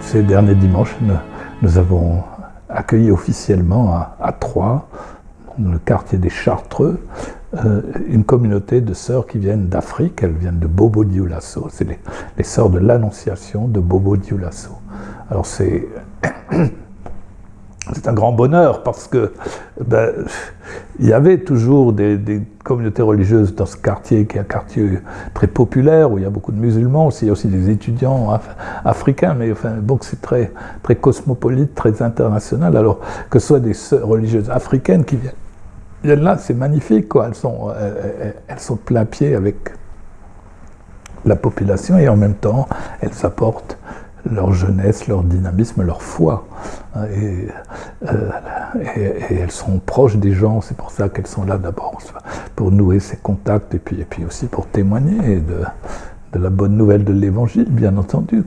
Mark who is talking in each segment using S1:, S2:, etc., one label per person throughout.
S1: ces derniers dimanches, nous, avons accueilli officiellement à, Troyes, dans le quartier des Chartreux, euh, une communauté de sœurs qui viennent d'Afrique, elles viennent de Bobo Dioulasso, c'est les, sœurs de l'Annonciation de Bobo Dioulasso. Alors c'est c'est un grand bonheur parce que ben, il y avait toujours des, communautés religieuses dans ce quartier qui est un quartier très populaire où il y a beaucoup de musulmans aussi, il y a aussi des étudiants africains, mais enfin bon c'est très très cosmopolite, très international. Alors que ce soit des religieuses africaines qui viennent, viennent là, c'est magnifique. Elles sont elles, elles sont plein pied avec la population et en même temps elles apportent leur jeunesse, leur dynamisme, leur foi. Euh, et, elles sont proches des gens, c'est pour ça qu'elles sont là d'abord, pour nouer ces contacts et puis, et puis aussi pour témoigner de, la bonne nouvelle de l'évangile, bien entendu.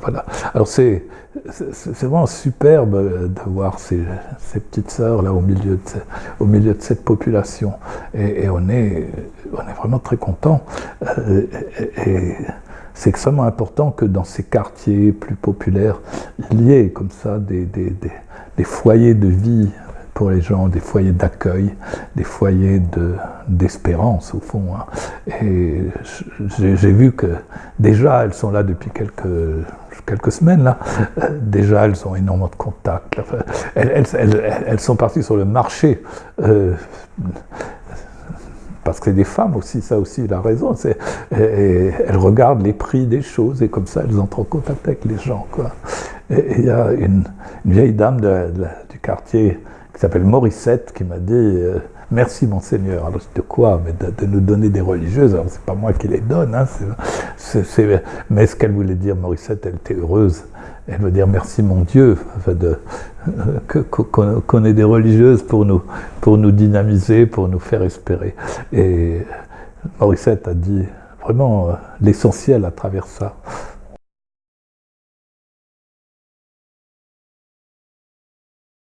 S1: Voilà. Alors c'est vraiment superbe de voir ces, ces, petites sœurs là au milieu de, au milieu de cette population. Et, on, est, on est vraiment très content. Euh, et, c'est extrêmement important que dans ces quartiers plus populaires, il y ait comme ça des, des, foyers de vie pour les gens, des foyers d'accueil, des foyers d'espérance au fond. Hein. Et j'ai vu que déjà elles sont là depuis quelques, quelques semaines là, déjà elles ont énormément de contacts. elles, elles, elles, sont parties sur le marché euh, parce que c'est des femmes aussi, ça aussi, la raison, c'est elles regardent les prix des choses et comme ça, elles entrent en contact avec les gens. Il y a une, vieille dame du quartier qui s'appelle Morissette qui m'a dit euh, Merci Monseigneur. Alors de quoi? Mais de, nous donner des religieuses. Alors c'est pas moi qui les donne, hein, mais ce qu'elle voulait dire, Morissette, elle était heureuse? Elle veut dire merci mon Dieu qu'on ait des religieuses pour nous, pour nous dynamiser, pour nous faire espérer. Et Morissette a dit vraiment euh, l'essentiel à travers ça.